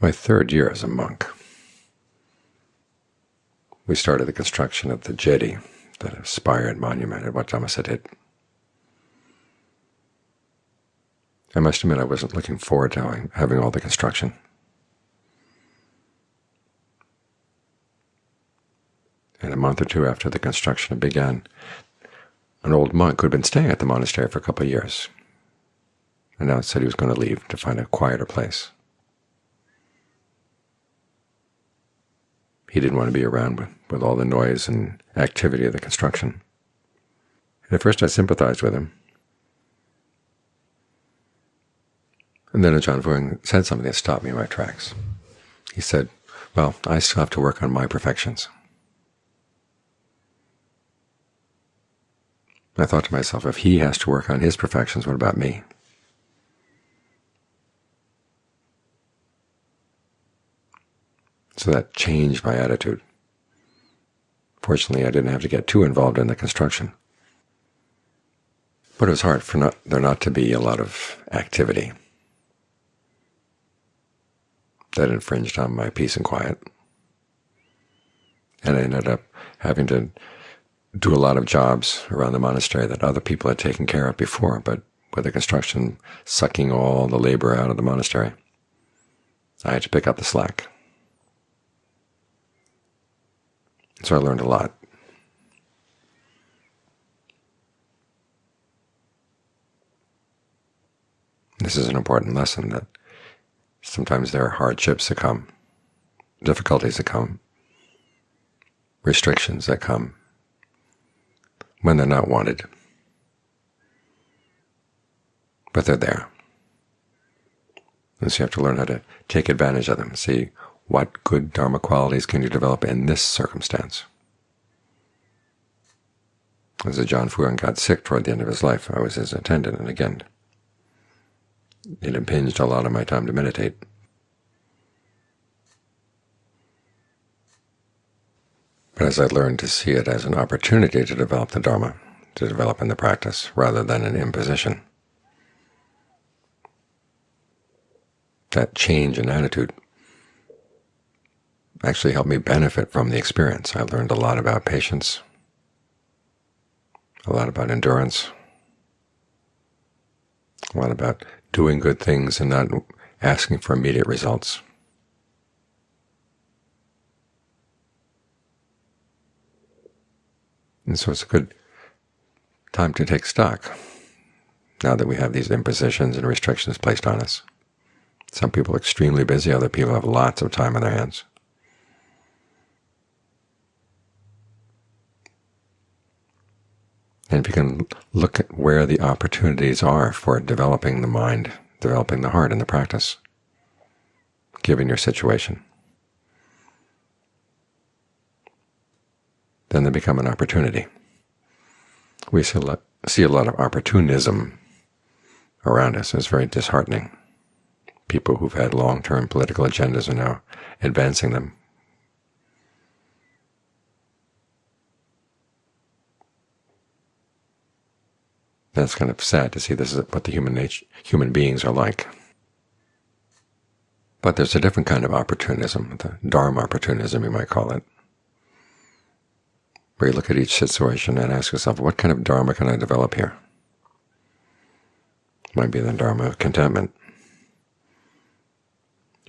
my third year as a monk. We started the construction of the chedi, the spired monument at Wat Dhammasathit. I must admit I wasn't looking forward to having all the construction. And a month or two after the construction began, an old monk who had been staying at the monastery for a couple of years announced that he was going to leave to find a quieter place. He didn't want to be around with, with all the noise and activity of the construction. And at first I sympathized with him. And then Ajaan Fuang said something that stopped me in my tracks. He said, well, I still have to work on my perfections. I thought to myself, if he has to work on his perfections, what about me? So that changed my attitude. Fortunately, I didn't have to get too involved in the construction. But it was hard for not, there not to be a lot of activity that infringed on my peace and quiet. And I ended up having to do a lot of jobs around the monastery that other people had taken care of before, but with the construction sucking all the labor out of the monastery, I had to pick up the slack. So I learned a lot. This is an important lesson that sometimes there are hardships that come, difficulties that come, restrictions that come when they're not wanted. But they're there. And so you have to learn how to take advantage of them, see what good Dharma qualities can you develop in this circumstance? As Ajaan Fuang got sick toward the end of his life, I was his attendant, and again, it impinged a lot of my time to meditate. But as I learned to see it as an opportunity to develop the Dharma, to develop in the practice, rather than an imposition, that change in attitude actually helped me benefit from the experience. I learned a lot about patience, a lot about endurance, a lot about doing good things and not asking for immediate results. And so it's a good time to take stock now that we have these impositions and restrictions placed on us. Some people are extremely busy, other people have lots of time on their hands. And if you can look at where the opportunities are for developing the mind, developing the heart in the practice, given your situation, then they become an opportunity. We see a lot, of opportunism around us. It's very disheartening. People who've had long-term political agendas are now advancing them That's kind of sad to see this is what the human nature, human beings are like. But there's a different kind of opportunism, the Dharma opportunism you might call it, where you look at each situation and ask yourself, what kind of Dharma can I develop here? Might be the Dharma of contentment,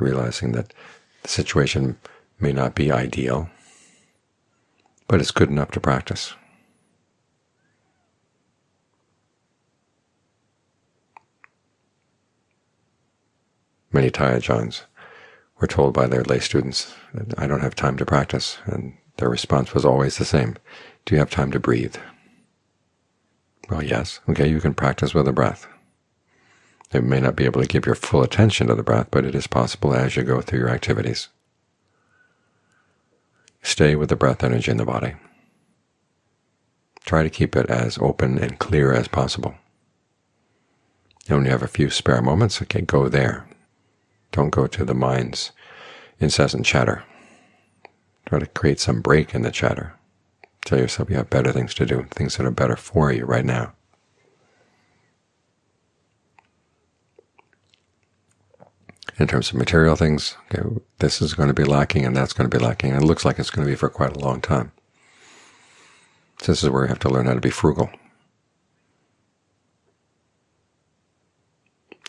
realizing that the situation may not be ideal, but it's good enough to practice. Many Thai ajaans were told by their lay students I don't have time to practice, and their response was always the same. Do you have time to breathe? Well, yes. Okay, you can practice with the breath. You may not be able to give your full attention to the breath, but it is possible as you go through your activities. Stay with the breath energy in the body. Try to keep it as open and clear as possible. And when you have a few spare moments, okay, go there. Don't go to the mind's incessant chatter. Try to create some break in the chatter. Tell yourself you have better things to do, things that are better for you right now. In terms of material things, okay, this is going to be lacking and that's going to be lacking, and it looks like it's going to be for quite a long time. This is where you have to learn how to be frugal.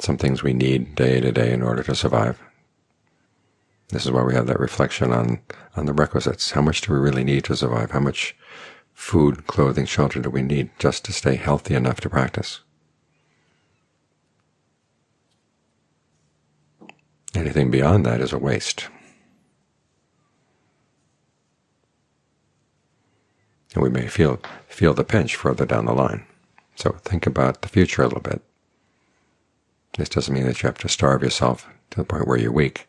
Some things we need day to day in order to survive. This is why we have that reflection on, on the requisites. How much do we really need to survive? How much food, clothing, shelter do we need just to stay healthy enough to practice? Anything beyond that is a waste. And we may feel, feel the pinch further down the line. So think about the future a little bit. This doesn't mean that you have to starve yourself to the point where you're weak.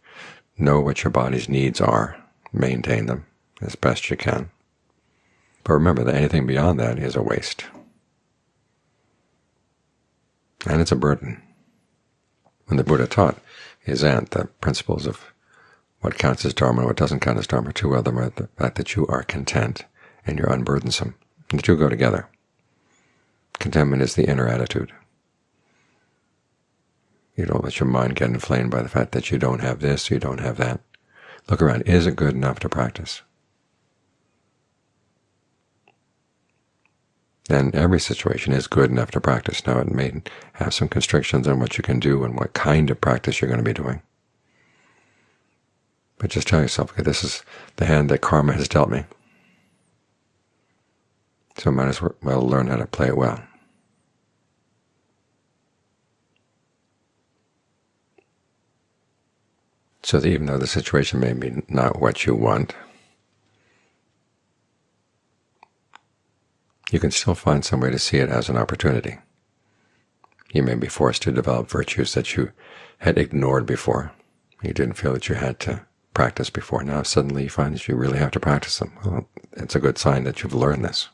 Know what your body's needs are. Maintain them as best you can. But remember that anything beyond that is a waste. And it's a burden. When the Buddha taught his aunt the principles of what counts as Dharma and what doesn't count as Dharma, two of them are the fact that you are content and you're unburdensome. The two go together. Contentment is the inner attitude. You don't let your mind get inflamed by the fact that you don't have this, you don't have that. Look around. Is it good enough to practice? Then every situation is good enough to practice. Now, it may have some constrictions on what you can do and what kind of practice you're going to be doing. But just tell yourself, okay, this is the hand that karma has dealt me. So I might as well learn how to play it well. So that even though the situation may be not what you want, you can still find some way to see it as an opportunity. You may be forced to develop virtues that you had ignored before. You didn't feel that you had to practice before. Now suddenly you find that you really have to practice them. Well, it's a good sign that you've learned this.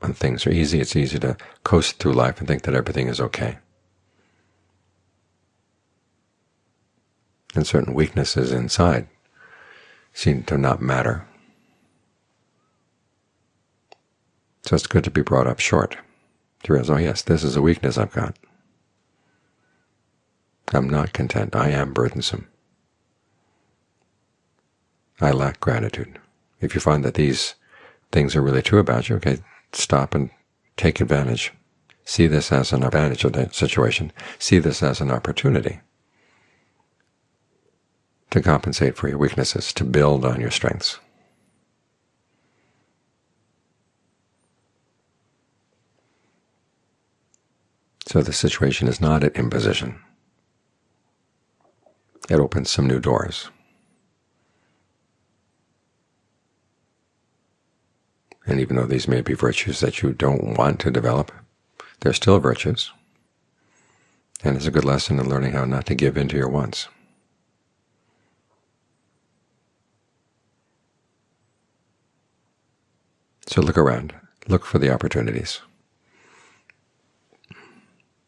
When things are easy, it's easy to coast through life and think that everything is okay. And certain weaknesses inside seem to not matter. So it's good to be brought up short, to realize, oh yes, this is a weakness I've got. I'm not content. I am burdensome. I lack gratitude. If you find that these things are really true about you, okay, stop and take advantage. See this as an advantage of the situation. See this as an opportunity to compensate for your weaknesses, to build on your strengths. So the situation is not an imposition. It opens some new doors. And even though these may be virtues that you don't want to develop, they're still virtues. And it's a good lesson in learning how not to give in to your wants. So look around. Look for the opportunities.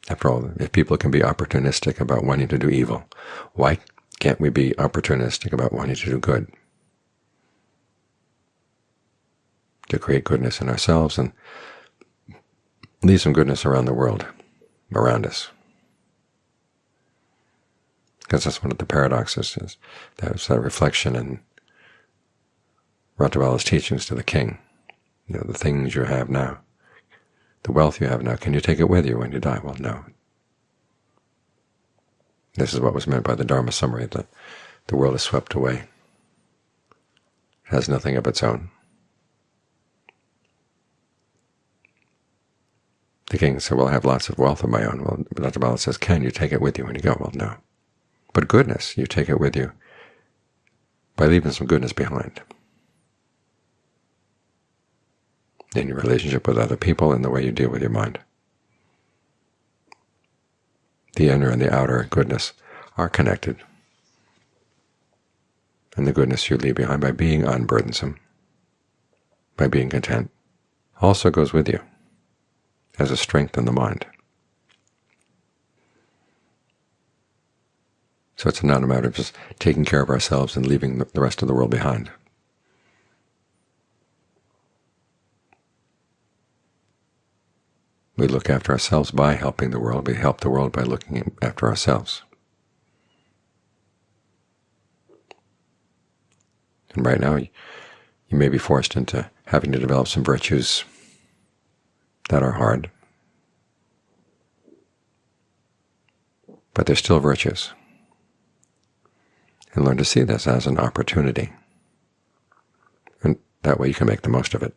After all, if people can be opportunistic about wanting to do evil, why can't we be opportunistic about wanting to do good? To create goodness in ourselves and leave some goodness around the world, around us. Because that's one of the paradoxes, is there's that reflection in Ratthapala's teachings to the king you know, the things you have now, the wealth you have now, can you take it with you when you die? Well, no. This is what was meant by the Dharma summary, that the world is swept away. It has nothing of its own. The king said, well, I have lots of wealth of my own. Well, Ratthapala says, can you take it with you when you go? Well, no. But goodness, you take it with you by leaving some goodness behind. In your relationship with other people and the way you deal with your mind. The inner and the outer goodness are connected, and the goodness you leave behind by being unburdensome, by being content, also goes with you as a strength in the mind. So it's not a matter of just taking care of ourselves and leaving the rest of the world behind. We look after ourselves by helping the world. We help the world by looking after ourselves. And right now, you may be forced into having to develop some virtues that are hard, but they're still virtues. And learn to see this as an opportunity. And that way you can make the most of it.